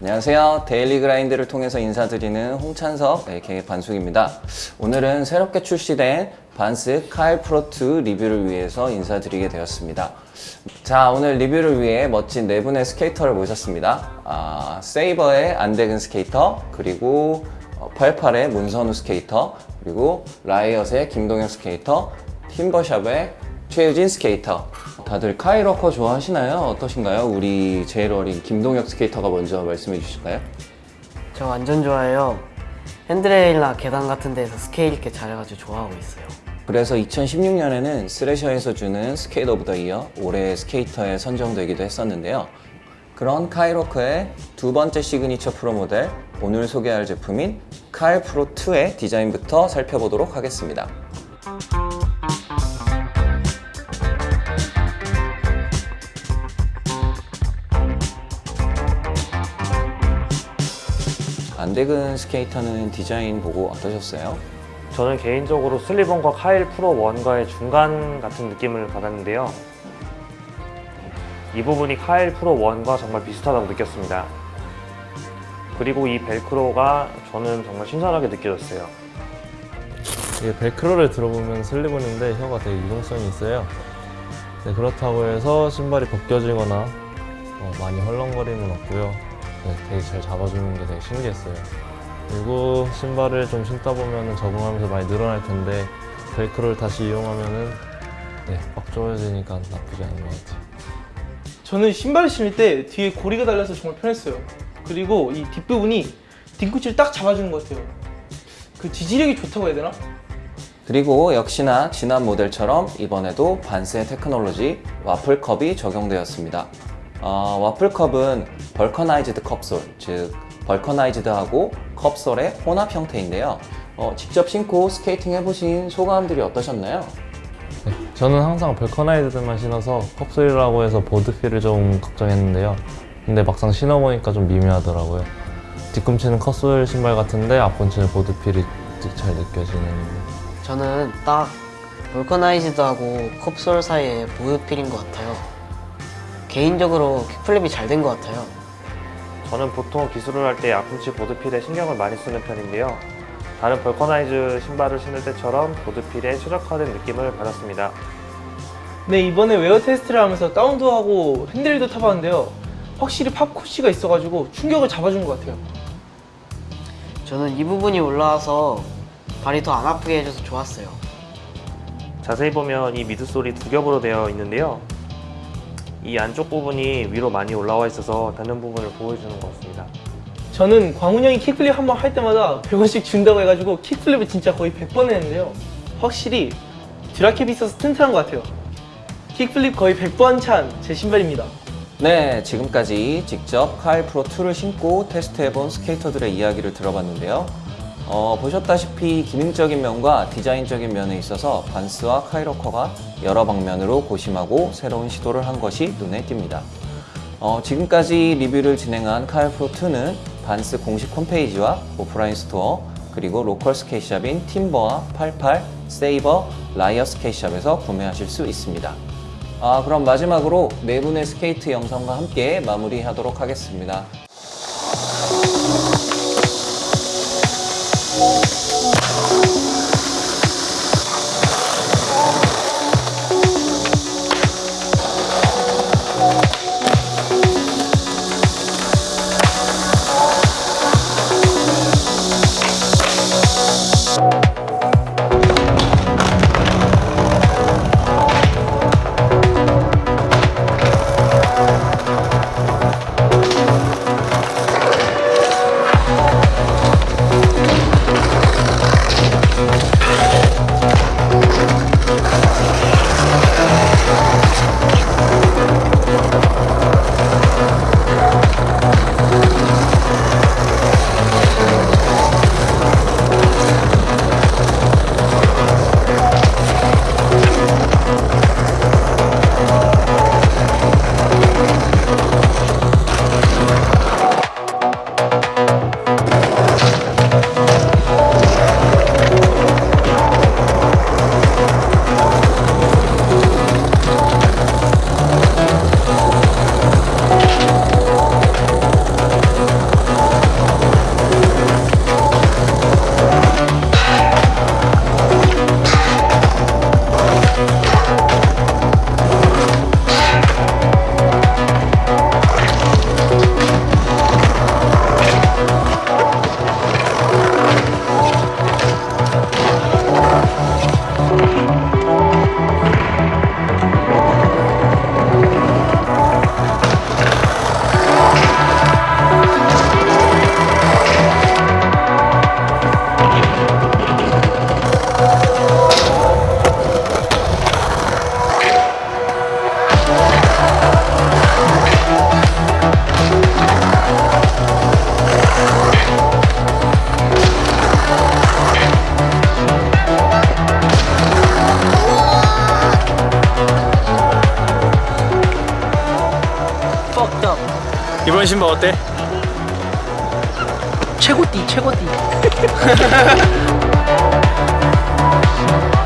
안녕하세요. Daily Grind를 통해서 인사드리는 홍찬석 aka 반숙입니다. 오늘은 새롭게 출시된 Vans Kyle Pro 2 리뷰를 위해서 인사드리게 되었습니다. 자, 오늘 리뷰를 위해 멋진 네 분의 스케이터를 모셨습니다. 아, 세이버의 안대근 스케이터, 그리고 88의 문선우 스케이터, 그리고 라이엇의 김동혁 스케이터, 팀버샵의 최유진 스케이터 다들 Kyle Walker 좋아하시나요? 어떠신가요? 우리 제일 어린 김동혁 스케이터가 먼저 말씀해 주실까요? 저 완전 좋아해요. 핸드레일이나 계단 같은 데서 스케일 있게 잘해가지고 좋아하고 있어요. 그래서 2016년에는 Thrasher에서 주는 of the year 올해의 스케이터에 선정되기도 했었는데요. 그런 Kyle Walker의 두 번째 시그니처 프로 모델 오늘 소개할 제품인 Kyle Pro 2의 디자인부터 살펴보도록 하겠습니다. 안대근 스케이터는 디자인 보고 어떠셨어요? 저는 개인적으로 슬리번과 카일 프로 1과의 중간 같은 느낌을 받았는데요. 이 부분이 카일 프로 1과 정말 비슷하다고 느꼈습니다. 그리고 이 벨크로가 저는 정말 신선하게 느껴졌어요. 이게 벨크로를 들어보면 슬리번인데 혀가 되게 유동성이 있어요. 네, 그렇다고 해서 신발이 벗겨지거나 어, 많이 헐렁거림은 없고요. 네, 되게 잘 잡아주는 게 되게 신기했어요. 그리고 신발을 좀 신다 보면 적응하면서 많이 늘어날 텐데 벨크로를 다시 이용하면은 네, 꽉 조여지니까 나쁘지 않은 것 같아요. 저는 신발을 신을 때 뒤에 고리가 달려서 정말 편했어요. 그리고 이 뒷부분이 뒤꿈치를 딱 잡아주는 것 같아요. 그 지지력이 좋다고 해야 되나? 그리고 역시나 지난 모델처럼 이번에도 반스의 테크놀로지 와플컵이 적용되었습니다. 어, WaffleCup은 vulcanized cupsole, 즉 vulcanized하고 cupsole의 혼합 형태인데요. 어, 직접 신고 스케이팅 해보신 소감들이 어떠셨나요? 네, 저는 항상 vulcanized만 신어서 cupsole이라고 해서 board feel을 좀 걱정했는데요. 근데 막상 신어보니까 좀 미묘하더라고요. 뒤꿈치는 cupsole 신발 같은데 앞꿈치는 board feel이 잘 느껴지는 저는 딱 vulcanized하고 cupsole 사이에 board feel인 것 같아요. 개인적으로 kickflip이 잘 된 것 같아요. 저는 보통 기술을 할 때 앞꿈치 board feel에 신경을 많이 쓰는 편인데요. 다른 vulcanized 신발을 신을 때처럼 board feel에 최적화된 느낌을 받았습니다. 네, 이번에 웨어 테스트를 하면서 다운도 하고 핸들도 타봤는데요. 확실히 PopCush가 있어가지고 충격을 잡아준 것 같아요. 저는 이 부분이 올라와서 발이 더 안 아프게 해줘서 좋았어요. 자세히 보면 이 midsole이 두 겹으로 되어 있는데요. 이 안쪽 부분이 위로 많이 올라와 있어서 닿는 부분을 보여주는 것 같습니다. 저는 광훈 형이 kickflip 한 번 할 때마다 100원씩 준다고 해가지고 kickflip을 진짜 거의 100번 했는데요. 확실히 Duracap이 있어서 튼튼한 것 같아요. kickflip 거의 100번 찬 제 신발입니다. 네, 지금까지 직접 Kyle Pro 2를 신고 테스트해본 스케이터들의 이야기를 들어봤는데요. 어, 보셨다시피 기능적인 면과 디자인적인 면에 있어서 Vans와 Kyle Walker가 여러 방면으로 고심하고 새로운 시도를 한 것이 눈에 띕니다. 어, 지금까지 리뷰를 진행한 Kyle Pro 2는 Vans 공식 홈페이지와 오프라인 store 그리고 local skate shop인 팀버와 88, 세이버, 라이엇 skate shop에서 구매하실 수 있습니다. 아, 그럼 마지막으로 네 분의 스케이트 영상과 함께 마무리하도록 하겠습니다. 신발 어때? 최고띠 최고띠